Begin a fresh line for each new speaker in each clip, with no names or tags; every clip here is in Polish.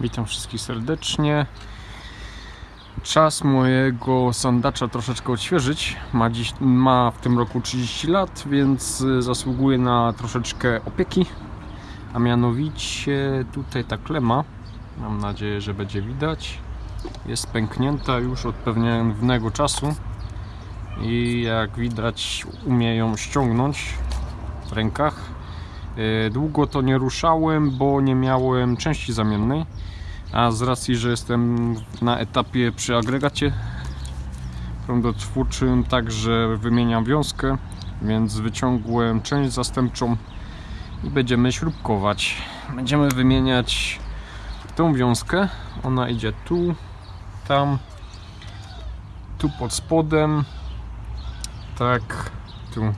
Witam wszystkich serdecznie. Czas mojego sandacza troszeczkę odświeżyć. Ma, dziś, ma w tym roku 30 lat, więc y, zasługuje na troszeczkę opieki. A mianowicie tutaj ta klema, mam nadzieję, że będzie widać, jest pęknięta już od pewnego czasu i jak widać umie ją ściągnąć w rękach. Y, Długo to nie ruszałem, bo nie miałem części zamiennej, a z racji, że jestem na etapie przy agregacie prądotwórczym, także wymieniam wiązkę, więc wyciągłem część zastępczą i będziemy śrubkować. Będziemy wymieniać tą wiązkę, ona idzie tu, tam, tu pod spodem, tak, tu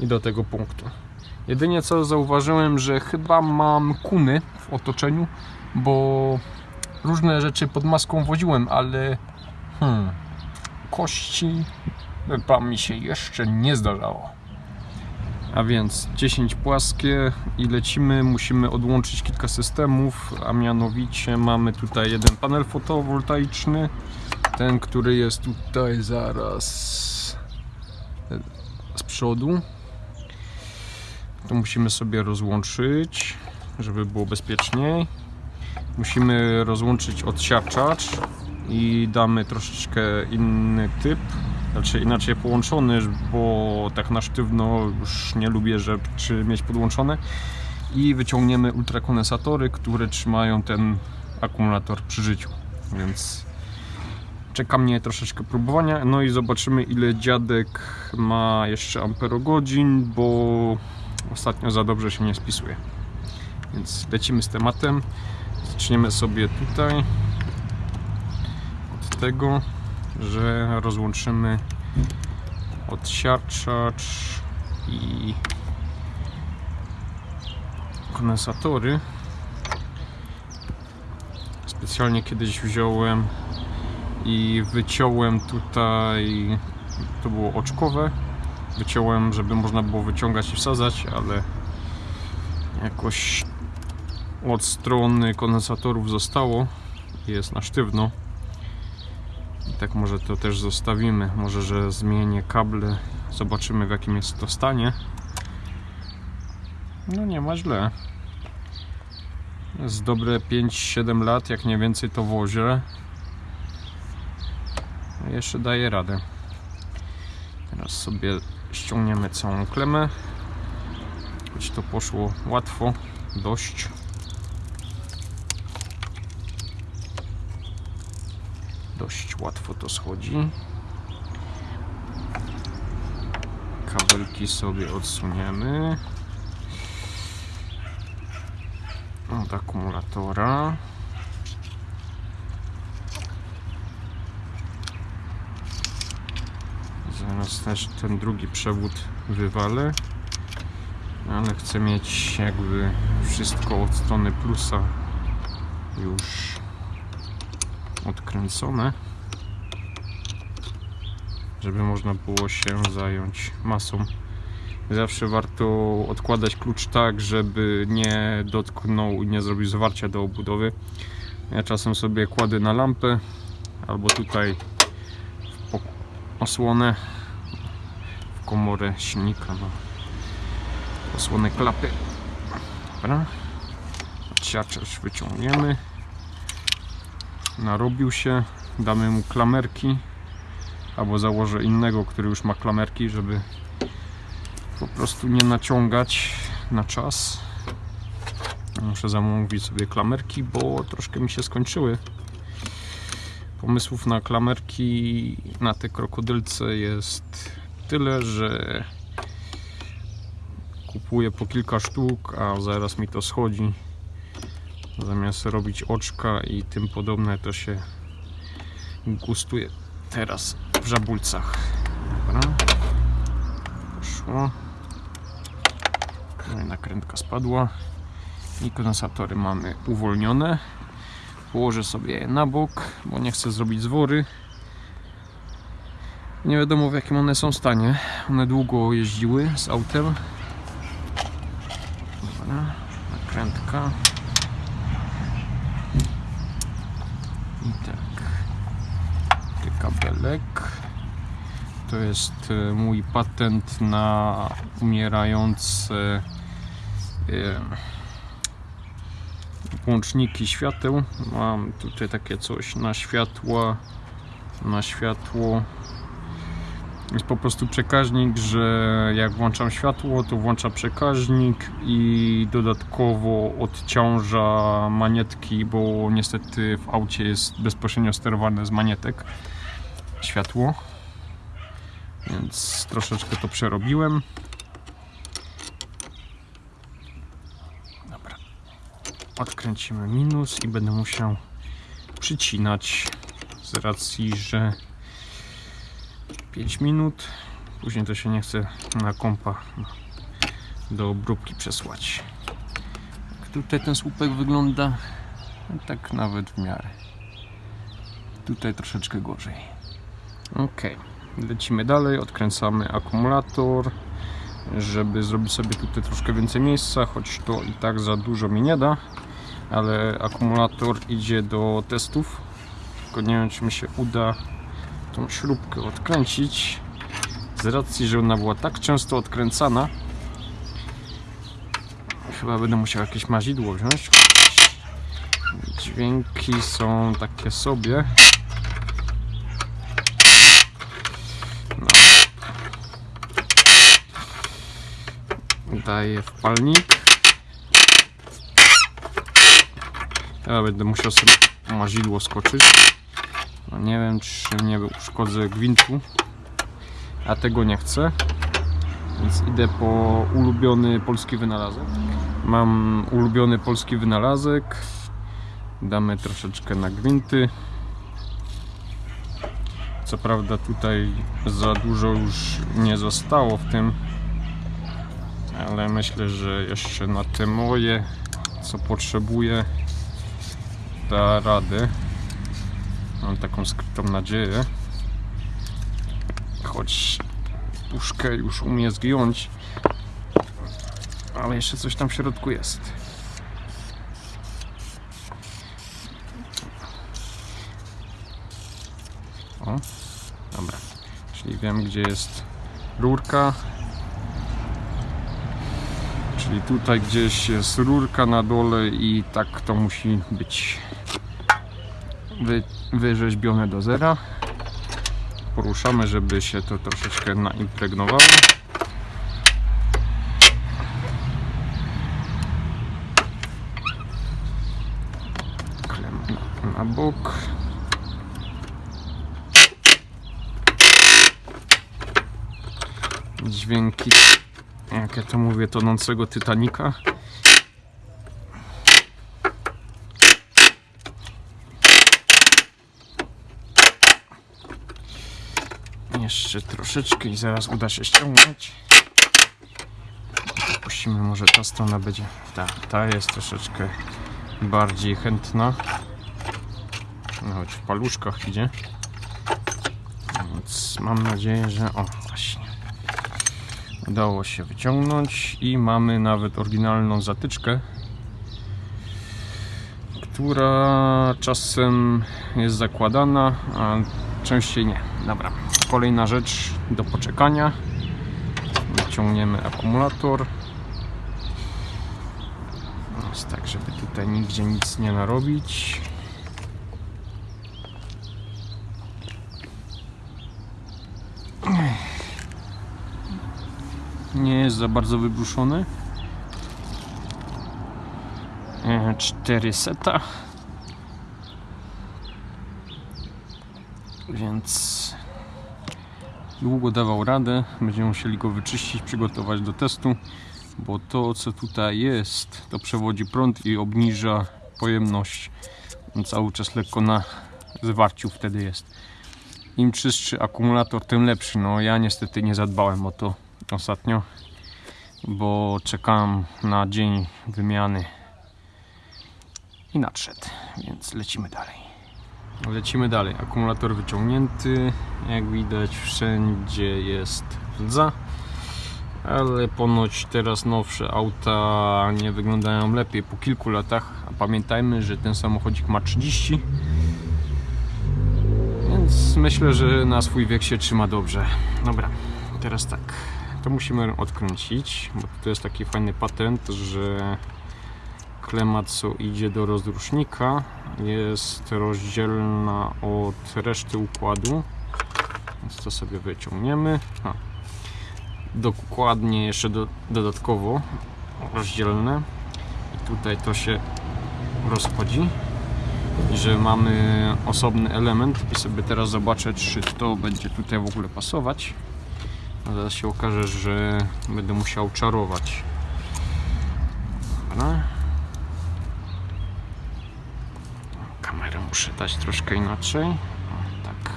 i do tego punktu. Jedynie co zauważyłem, że chyba mam kuny w otoczeniu, bo różne rzeczy pod maską woziłem, ale hmm, kości chyba mi się jeszcze nie zdarzało. A więc 10 płaskie i lecimy. Musimy odłączyć kilka systemów, a mianowicie mamy tutaj jeden panel fotowoltaiczny, ten, który jest tutaj zaraz z przodu to musimy sobie rozłączyć, żeby było bezpieczniej. Musimy rozłączyć odsiarczacz i damy troszeczkę inny typ, znaczy inaczej połączony, bo tak na sztywno już nie lubię rzeczy mieć podłączone. I wyciągniemy ultrakondensatory, które trzymają ten akumulator przy życiu, więc czeka mnie troszeczkę próbowania, no i zobaczymy ile dziadek ma jeszcze amperogodzin, bo ostatnio za dobrze się nie spisuje. Więc lecimy z tematem. Zaczniemy sobie tutaj od tego, że rozłączymy odsiarczacz i kondensatory. Specjalnie kiedyś wziąłem i wyciąłem tutaj, to było oczkowe, wyciąłem, żeby można było wyciągać i wsadzać, ale jakoś od strony kondensatorów zostało. Jest na sztywno. I tak może to też zostawimy. Może, że zmienię kable. Zobaczymy w jakim jest to stanie. No nie ma źle. Jest dobre 5-7 lat, jak nie więcej to wozie. Jeszcze daje radę. Teraz sobie ściągniemy całą klemę. Choć to poszło łatwo dość. Dość łatwo to schodzi. Kabelki sobie odsuniemy. Od akumulatora Zaraz też ten drugi przewód wywalę. Ale chcę mieć jakby wszystko od strony plusa już odkręcone. Żeby można było się zająć masą. Zawsze warto odkładać klucz tak, żeby nie dotknął i nie zrobił zwarcia do obudowy. Ja czasem sobie kładę na lampę albo tutaj w osłonę komorę silnika na osłonę klapy. Dobra. Odsiaczacz wyciągniemy. Narobił się. Damy mu klamerki. Albo założę innego, który już ma klamerki, żeby po prostu nie naciągać na czas. Muszę zamówić sobie klamerki, bo troszkę mi się skończyły. Pomysłów na klamerki na te krokodylce jest tyle, że kupuję po kilka sztuk, a zaraz mi to schodzi. Zamiast robić oczka i tym podobne to się gustuje teraz w żabulcach. Dobra. poszło. No nakrętka spadła. I kondensatory mamy uwolnione. Położę sobie je na bok, bo nie chcę zrobić zwory nie wiadomo w jakim one są stanie. One długo jeździły z autem. Dobra, nakrętka. I tak. Taki kabelek. To jest e, mój patent na umierające e, łączniki świateł. Mam tutaj takie coś na światła na światło. Jest po prostu przekaźnik, że jak włączam światło, to włącza przekaźnik i dodatkowo odciąża manietki, bo niestety w aucie jest bezpośrednio sterowane z manietek światło. Więc troszeczkę to przerobiłem. Dobra. Odkręcimy minus i będę musiał przycinać z racji, że 5 minut. Później to się nie chce na kompa do obróbki przesłać. Jak tutaj ten słupek wygląda, no tak nawet w miarę. Tutaj troszeczkę gorzej. Ok, lecimy dalej, odkręcamy akumulator, żeby zrobić sobie tutaj troszkę więcej miejsca, choć to i tak za dużo mi nie da, ale akumulator idzie do testów, tylko nie wiem czy mi się uda tą śrubkę odkręcić z racji, że ona była tak często odkręcana. Chyba będę musiał jakieś mazidło wziąć. Dźwięki są takie sobie. No. daję wpalnik ja będę musiał sobie mazidło skoczyć no nie wiem, czy nie uszkodzę gwintu, a tego nie chcę. Więc idę po ulubiony polski wynalazek. Mam ulubiony polski wynalazek. Damy troszeczkę na gwinty. Co prawda tutaj za dużo już nie zostało w tym, ale myślę, że jeszcze na te moje, co potrzebuję, da radę. Mam taką skrytą nadzieję. Choć puszkę już umie zgiąć. Ale jeszcze coś tam w środku jest. O, dobra. Czyli wiem gdzie jest rurka. Czyli tutaj gdzieś jest rurka na dole i tak to musi być wy, wyrzeźbione do zera. Poruszamy, żeby się to troszeczkę naimpregnowało. Klem na, na bok. Dźwięki, jak ja to mówię, tonącego Titanika. Jeszcze troszeczkę i zaraz uda się ściągnąć. Puścimy, może ta strona będzie. Ta, ta jest troszeczkę bardziej chętna. No, choć w paluszkach idzie. Więc mam nadzieję, że. O, właśnie. Udało się wyciągnąć i mamy nawet oryginalną zatyczkę, która czasem jest zakładana, a częściej nie. Dobra kolejna rzecz do poczekania. Wyciągniemy akumulator. Jest tak, żeby tutaj nigdzie nic nie narobić. Nie jest za bardzo wybruszony 4 e, seta. Więc długo dawał radę. Będziemy musieli go wyczyścić, przygotować do testu, bo to co tutaj jest, to przewodzi prąd i obniża pojemność. On cały czas lekko na zwarciu wtedy jest. Im czystszy akumulator, tym lepszy. No ja niestety nie zadbałem o to ostatnio, bo czekałem na dzień wymiany i nadszedł, więc lecimy dalej. Lecimy dalej. Akumulator wyciągnięty. Jak widać wszędzie jest rdza. Ale ponoć teraz nowsze auta nie wyglądają lepiej po kilku latach. A pamiętajmy, że ten samochodzik ma 30. Więc myślę, że na swój wiek się trzyma dobrze. Dobra, teraz tak. To musimy odkręcić, bo to jest taki fajny patent, że klema co idzie do rozrusznika jest rozdzielna od reszty układu. Więc to sobie wyciągniemy. A. Dokładnie jeszcze do, dodatkowo rozdzielne. I tutaj to się rozchodzi. Że mamy osobny element i sobie teraz zobaczę czy to będzie tutaj w ogóle pasować. A zaraz się okaże, że będę musiał czarować. Dobra. Muszę troszkę inaczej. O, tak.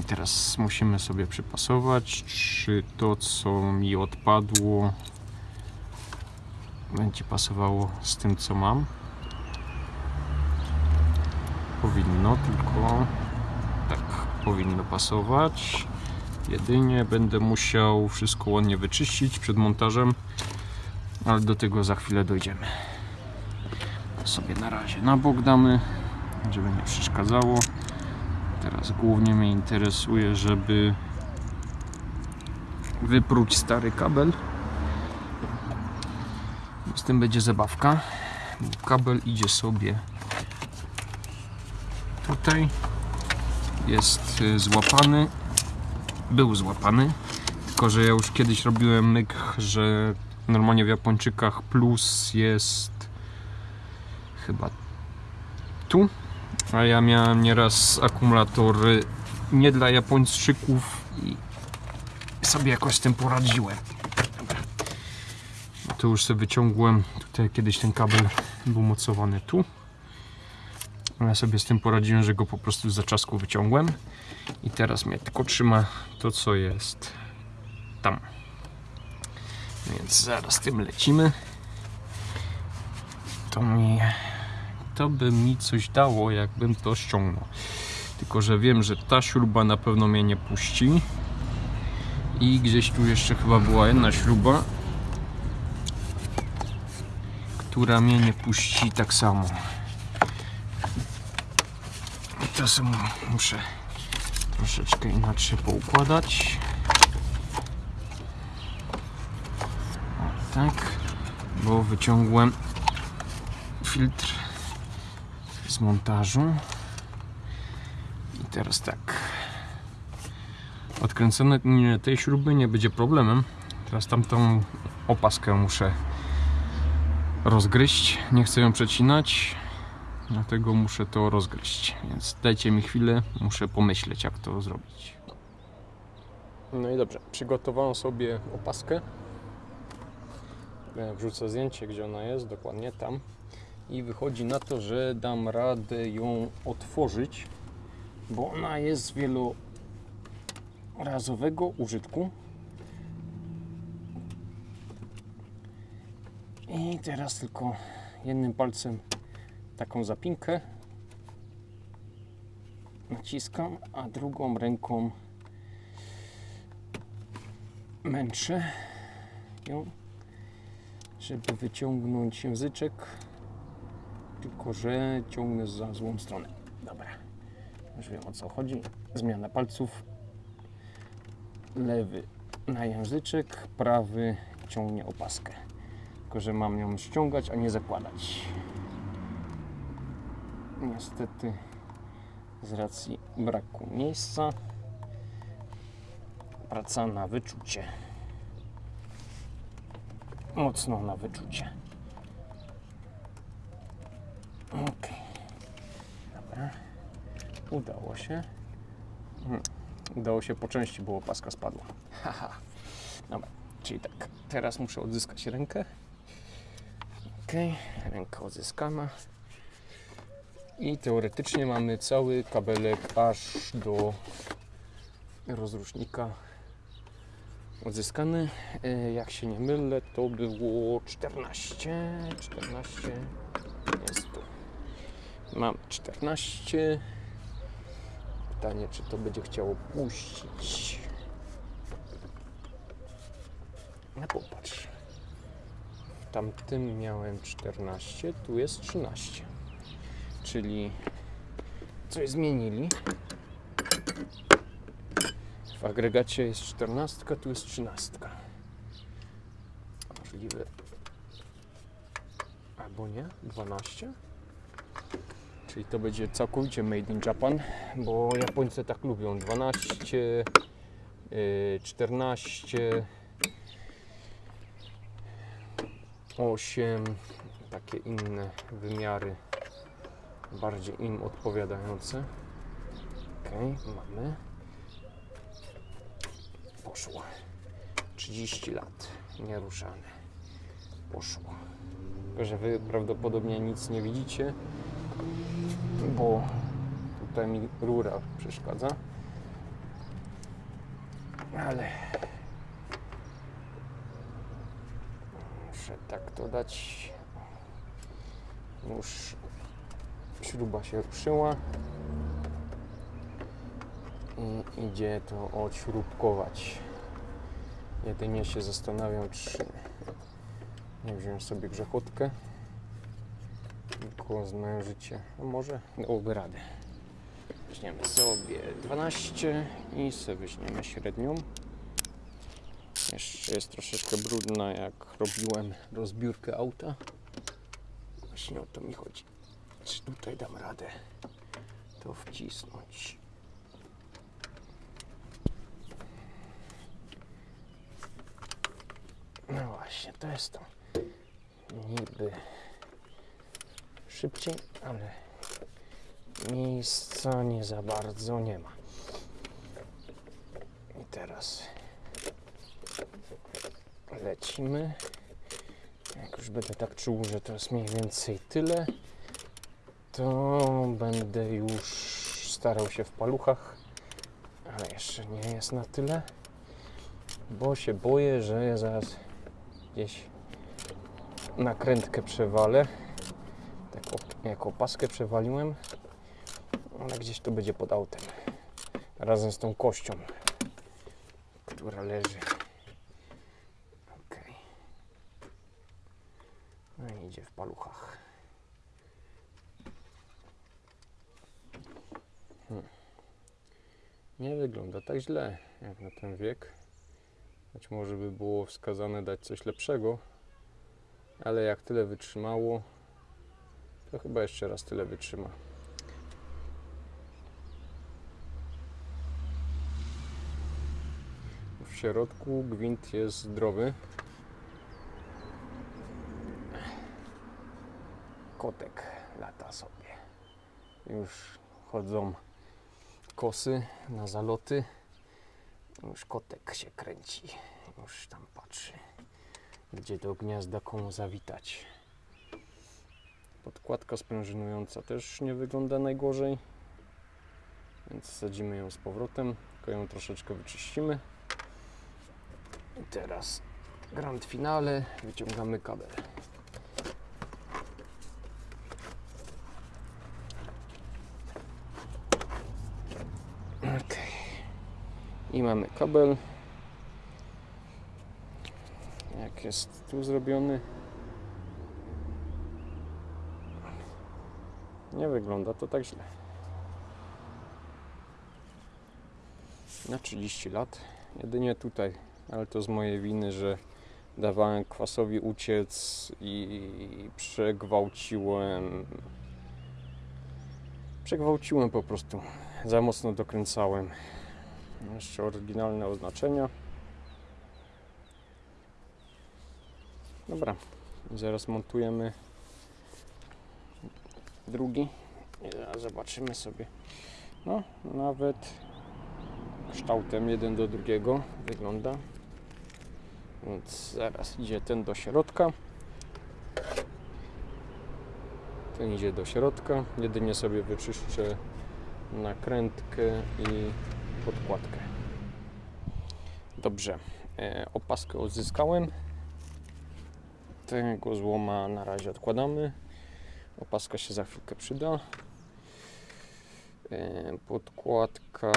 I teraz musimy sobie przypasować, czy to co mi odpadło będzie pasowało z tym co mam. Powinno, tylko tak powinno pasować. Jedynie będę musiał wszystko ładnie wyczyścić przed montażem, ale do tego za chwilę dojdziemy. Sobie na razie na bok damy, żeby nie przeszkadzało. Teraz głównie mnie interesuje, żeby wypróć stary kabel. Z tym będzie zabawka. Kabel idzie sobie tutaj. Jest y, złapany. Był złapany. Tylko, że ja już kiedyś robiłem myk, że normalnie w Japończykach plus jest chyba tu. A ja miałem nieraz akumulatory nie dla Japończyków i sobie jakoś z tym poradziłem. Dobra. Tu już sobie wyciągłem. Tutaj kiedyś ten kabel był mocowany tu. Ja sobie z tym poradziłem, że go po prostu z zaczasku wyciągłem. I teraz mnie tylko trzyma to, co jest tam. Więc zaraz tym lecimy. To mi to by mi coś dało, jakbym to ściągnął. Tylko, że wiem, że ta śruba na pewno mnie nie puści. I gdzieś tu jeszcze chyba była jedna śruba, która mnie nie puści tak samo. Sobie muszę troszeczkę inaczej poukładać. O, tak, bo wyciągłem filtr z montażu. I teraz tak. Odkręcone tej śruby nie będzie problemem. Teraz tamtą opaskę muszę rozgryźć. Nie chcę ją przecinać, dlatego muszę to rozgryźć. Więc dajcie mi chwilę, muszę pomyśleć, jak to zrobić. No i dobrze, przygotowałem sobie opaskę. Wrzucę zdjęcie, gdzie ona jest, dokładnie tam i wychodzi na to, że dam radę ją otworzyć, bo ona jest wielorazowego użytku. I teraz tylko jednym palcem taką zapinkę naciskam, a drugą ręką męczę ją, żeby wyciągnąć języczek tylko że ciągnę za złą stronę. Dobra, już wiem o co chodzi. Zmiana palców. Lewy na języczek, prawy ciągnie opaskę. Tylko, że mam ją ściągać, a nie zakładać. Niestety z racji braku miejsca praca na wyczucie. Mocno na wyczucie. Ok. Dobra. Udało się. Hmm. Udało się po części, bo opaska spadła. Haha. Dobra, czyli tak. Teraz muszę odzyskać rękę. Ok, ręka odzyskana. I teoretycznie mamy cały kabelek aż do rozrusznika odzyskany. E, jak się nie mylę, to było 14. 14 jest tu. Mam 14. Pytanie, czy to będzie chciało puścić. No popatrz. W tamtym miałem 14, tu jest 13. Czyli coś zmienili. W agregacie jest 14, tu jest 13. Możliwe. Albo nie? 12? Czyli to będzie całkowicie made in Japan, bo Japońcy tak lubią. 12, yy, 14, 8, takie inne wymiary, bardziej im odpowiadające. Ok, mamy. Poszło. 30 lat, nieruszane. Poszło. Tylko, że Wy prawdopodobnie nic nie widzicie, bo tutaj mi rura przeszkadza. Ale muszę tak to dać. Już śruba się ruszyła i idzie to odśrubkować. Jedynie się zastanawiam, czy nie wziąć sobie grzechotkę tylko zmężycie. A może dałoby radę. Weźmiemy sobie 12 i sobie weźmiemy średnią. Jeszcze jest troszeczkę brudna, jak robiłem rozbiórkę auta. Właśnie o to mi chodzi. Czy tutaj dam radę to wcisnąć? No właśnie, to jest to. Niby szybciej, ale miejsca nie za bardzo nie ma. I teraz lecimy. Jak już będę tak czuł, że to jest mniej więcej tyle, to będę już starał się w paluchach, ale jeszcze nie jest na tyle, bo się boję, że zaraz gdzieś nakrętkę przewalę. Tak op- jak opaskę przewaliłem, ale gdzieś to będzie pod autem. Razem z tą kością, która leży. Ok. No i idzie w paluchach. Hmm. Nie wygląda tak źle jak na ten wiek. Być może by było wskazane dać coś lepszego, ale jak tyle wytrzymało, to chyba jeszcze raz tyle wytrzyma. W środku gwint jest zdrowy. Kotek lata sobie. Już chodzą kosy na zaloty. Już kotek się kręci. Już tam patrzy, gdzie do gniazda komu zawitać. Podkładka sprężynująca też nie wygląda najgorzej. Więc sadzimy ją z powrotem, tylko ją troszeczkę wyczyścimy. I teraz grand finale, wyciągamy kabel. Ok. I mamy kabel. Jak jest tu zrobiony. Nie wygląda to tak źle. Na 30 lat. Jedynie tutaj, ale to z mojej winy, że dawałem kwasowi uciec i przegwałciłem. Przegwałciłem po prostu. Za mocno dokręcałem. Jeszcze oryginalne oznaczenia. Dobra, zaraz montujemy drugi. Zobaczymy sobie. No, nawet kształtem jeden do drugiego wygląda. Więc zaraz idzie ten do środka. Ten idzie do środka. Jedynie sobie wyczyszczę nakrętkę i podkładkę. Dobrze. E, opaskę odzyskałem. Tego złoma na razie odkładamy. Opaska się za chwilkę przyda. E, Podkładka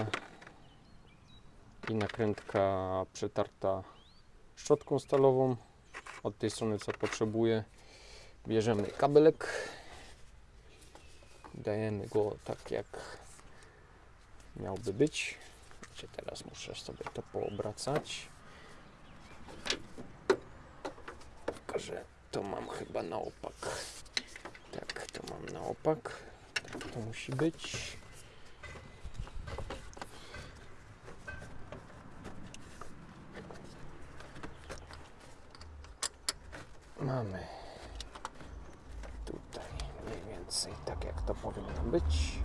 i nakrętka przetarta szczotką stalową. Od tej strony co potrzebuję. Bierzemy kabelek. Dajemy go tak jak miałby być. Teraz muszę sobie to poobracać. Tylko, że to mam chyba na opak. Tak, to mam na opak. Tak to musi być. Mamy tutaj mniej więcej tak jak to powinno być.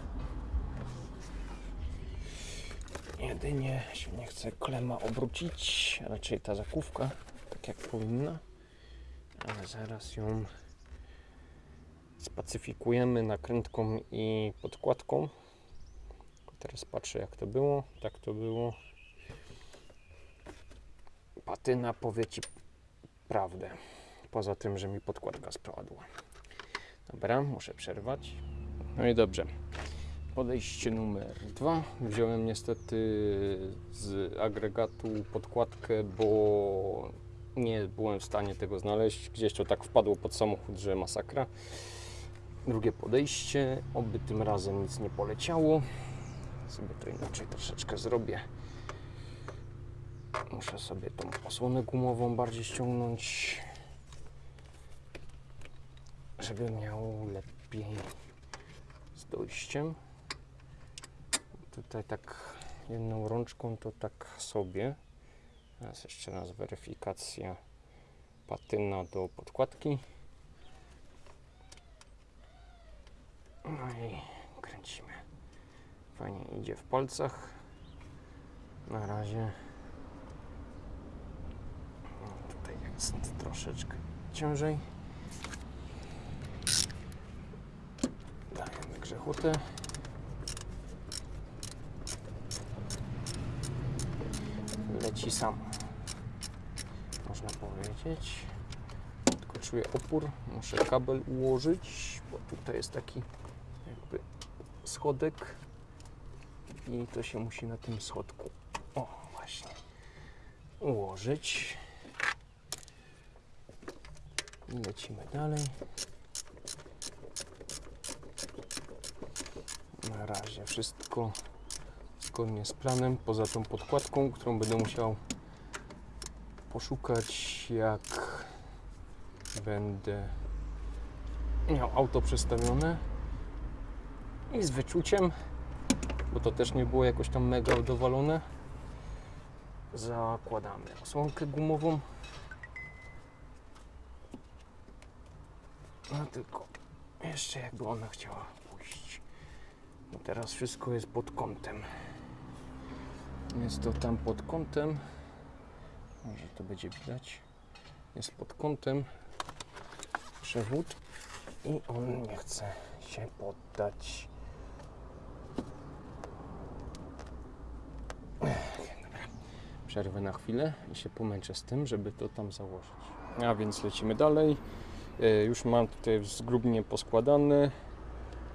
Jedynie się nie chce klema obrócić, raczej ta zakówka tak jak powinna, ale zaraz ją spacyfikujemy nakrętką i podkładką. Teraz patrzę jak to było, tak to było. Patyna powie Ci prawdę, poza tym, że mi podkładka spadła. Dobra, muszę przerwać. No i dobrze. Podejście numer dwa. Wziąłem niestety z agregatu podkładkę, bo nie byłem w stanie tego znaleźć. Gdzieś to tak wpadło pod samochód, że masakra. Drugie podejście. Oby tym razem nic nie poleciało. Sobie to inaczej troszeczkę zrobię. Muszę sobie tą osłonę gumową bardziej ściągnąć, żeby miał lepiej z dojściem. Tutaj tak jedną rączką to tak sobie. Teraz jeszcze raz weryfikacja patyna do podkładki. No i kręcimy. Fajnie idzie w palcach. Na razie. O, Tutaj jest troszeczkę ciężej. Dajemy grzechotę. Leci sam. Można powiedzieć. Czuję opór. Muszę kabel ułożyć, bo tutaj jest taki jakby schodek i to się musi na tym schodku o właśnie ułożyć i lecimy dalej na razie wszystko zgodnie z planem poza tą podkładką, którą będę musiał poszukać jak będę miał auto przestawione i z wyczuciem bo to też nie było jakoś tam mega dowalone. Zakładamy osłonkę gumową. No tylko jeszcze jakby ona chciała pójść. No teraz wszystko jest pod kątem. Jest to tam pod kątem. Może to będzie widać. Jest pod kątem przewód i on nie chce się poddać. przerwę na chwilę i się pomęczę z tym, żeby to tam założyć. A więc lecimy dalej. E, Już mam tutaj zgrubnie poskładane.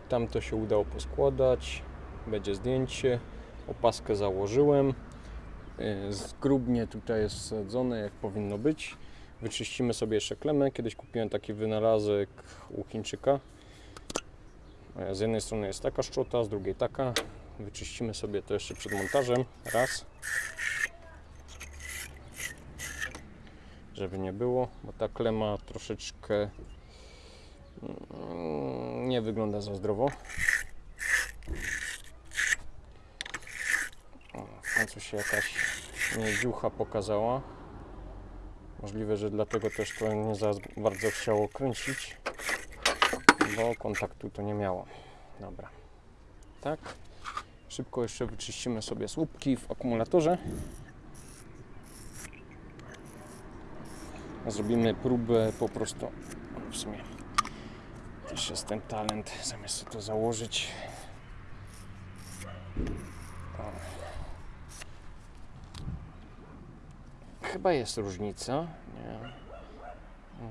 Tam to się udało poskładać. Będzie zdjęcie. Opaskę założyłem. E, Zgrubnie tutaj jest wsadzone jak powinno być. Wyczyścimy sobie jeszcze klemę. Kiedyś kupiłem taki wynalazek u Chińczyka. E, Z jednej strony jest taka szczota, z drugiej taka. Wyczyścimy sobie to jeszcze przed montażem. Raz. żeby nie było, bo ta klema troszeczkę mm, nie wygląda za zdrowo. W końcu się jakaś niedziucha pokazała. Możliwe, że dlatego też to nie za bardzo chciało kręcić, bo kontaktu to nie miało. Dobra. Tak. Szybko jeszcze wyczyścimy sobie słupki w akumulatorze. Zrobimy próbę po prostu. W sumie też jest ten talent, zamiast to założyć. Chyba jest różnica. Nie.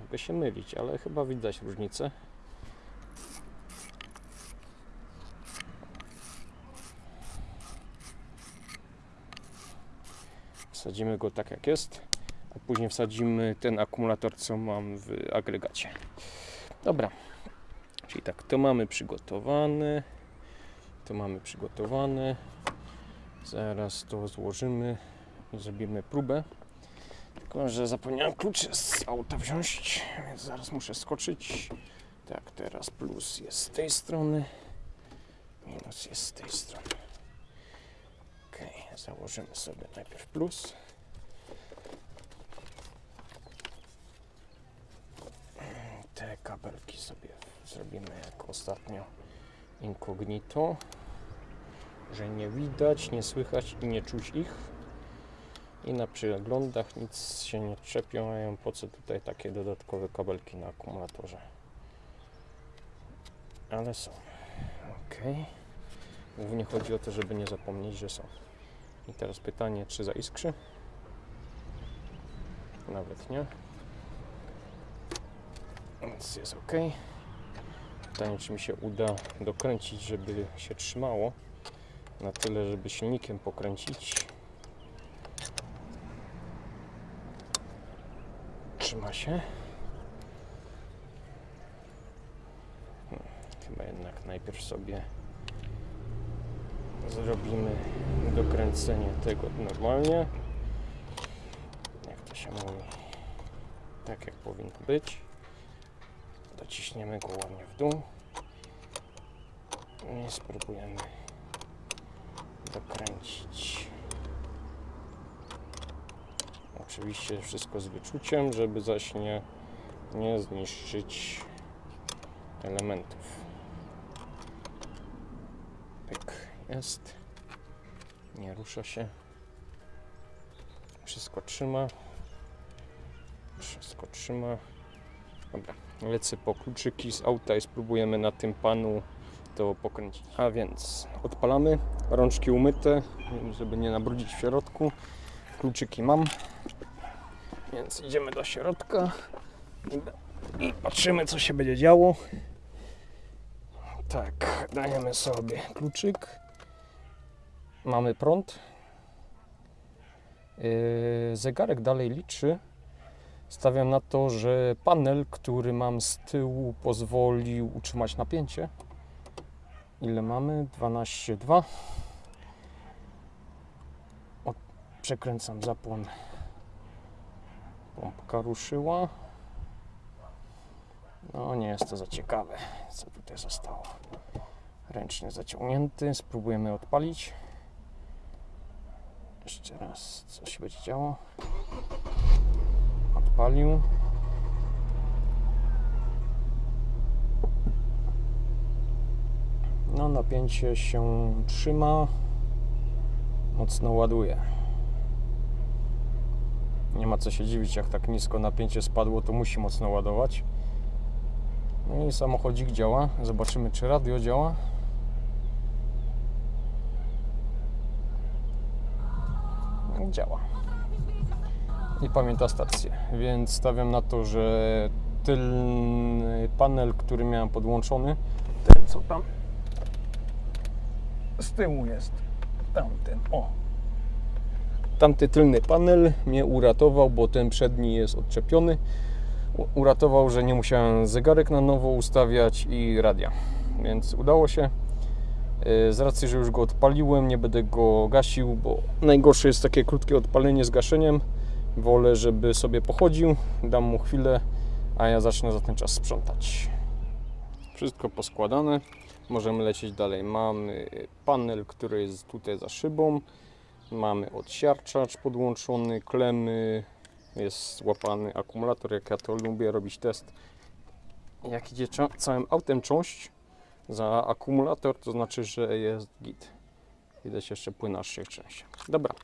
Mogę się mylić, ale chyba widać różnicę. Wsadzimy go tak jak jest a później wsadzimy ten akumulator, co mam w agregacie. Dobra, czyli tak, to mamy przygotowane. To mamy przygotowane. Zaraz to złożymy zrobimy próbę. Tylko, że zapomniałem klucze z auta wziąć, więc zaraz muszę skoczyć. Tak, teraz plus jest z tej strony, minus jest z tej strony. Ok, założymy sobie najpierw plus. Te kabelki sobie zrobimy jak ostatnio incognito, że nie widać, nie słychać i nie czuć ich. I na przeglądach nic się nie czepią, mają po co tutaj takie dodatkowe kabelki na akumulatorze. Ale są. Ok. Głównie chodzi o to, żeby nie zapomnieć, że są. I teraz pytanie, czy zaiskrzy? Nawet nie. Więc jest ok. Pytanie, czy mi się uda dokręcić, żeby się trzymało. Na tyle, żeby silnikiem pokręcić. Trzyma się. Chyba jednak najpierw sobie zrobimy dokręcenie tego normalnie. Jak to się mówi? Tak jak powinno być. Dociśniemy go ładnie w dół. I spróbujemy dokręcić. Oczywiście wszystko z wyczuciem, żeby zaś nie, nie zniszczyć elementów. Pyk, jest. Nie rusza się. Wszystko trzyma. Wszystko trzyma. Dobra, lecę po kluczyki z auta i spróbujemy na tym panu to pokręcić. A więc odpalamy, rączki umyte, żeby nie nabrudzić w środku. Kluczyki mam, więc idziemy do środka i, patrzymy co się będzie działo. Tak, dajemy sobie kluczyk. Mamy prąd. Yy, zegarek dalej liczy. Stawiam na to, że panel, który mam z tyłu, pozwolił utrzymać napięcie. Ile mamy? 12,2. Od- Przekręcam zapłon. Pompka ruszyła. No nie jest to za ciekawe, co tutaj zostało. Ręcznie zaciągnięty. Spróbujemy odpalić. Jeszcze raz, co się będzie działo. Odpalił. No, napięcie się trzyma. Mocno ładuje. Nie ma co się dziwić, jak tak nisko napięcie spadło, to musi mocno ładować. No i samochodzik działa. Zobaczymy, czy radio działa. Działa. I pamięta stację, więc stawiam na to, że tylny panel, który miałem podłączony, ten co tam z tyłu jest, tamten, o. Tamty tylny panel mnie uratował, bo ten przedni jest odczepiony. Uratował, że nie musiałem zegarek na nowo ustawiać i radia, więc udało się. Yy, Z racji, że już go odpaliłem, nie będę go gasił, bo najgorsze jest takie krótkie odpalenie z gaszeniem. Wolę, żeby sobie pochodził, dam mu chwilę, a ja zacznę za ten czas sprzątać. Wszystko poskładane, możemy lecieć dalej. Mamy panel, który jest tutaj za szybą, mamy odsiarczacz podłączony, klemy, jest złapany akumulator, jak ja to lubię robić test. Jak idzie całym autem cząść za akumulator, to znaczy, że jest git. Widać jeszcze płynaszych części. Dobra,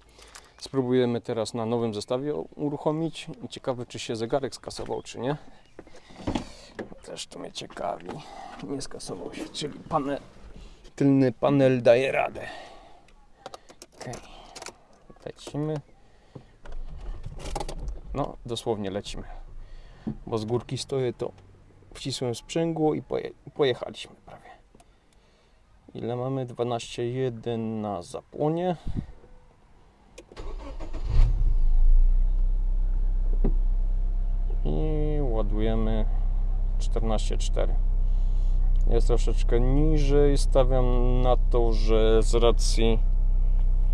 Spróbujemy teraz na nowym zestawie uruchomić. Ciekawe, czy się zegarek skasował, czy nie. Też to mnie ciekawi. Nie skasował się, czyli panel, tylny panel daje radę. Ok, lecimy. No, dosłownie lecimy. Bo z górki stoję, to wcisłem sprzęgło i poje, pojechaliśmy prawie. Ile mamy? 12,1 na zapłonie. i ładujemy 14,4 jest troszeczkę niżej. Stawiam na to, że z racji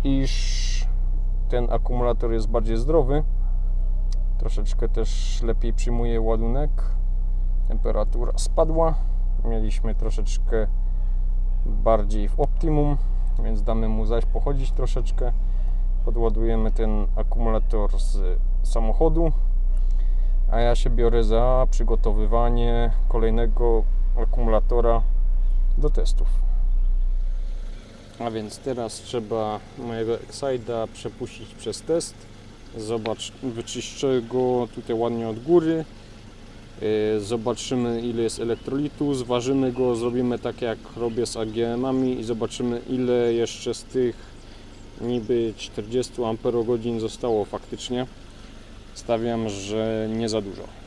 iż ten akumulator jest bardziej zdrowy, troszeczkę też lepiej przyjmuje ładunek. Temperatura spadła. Mieliśmy troszeczkę bardziej w optimum, więc damy mu zaś pochodzić troszeczkę. Podładujemy ten akumulator z samochodu, a ja się biorę za przygotowywanie kolejnego akumulatora do testów. A więc teraz trzeba mojego Excite'a przepuścić przez test. Zobacz, wyczyszczę go tutaj ładnie od góry. Yy, Zobaczymy ile jest elektrolitu, zważymy go, zrobimy tak jak robię z AGM-ami i zobaczymy ile jeszcze z tych niby 40 Ah zostało faktycznie. Stawiam, że nie za dużo.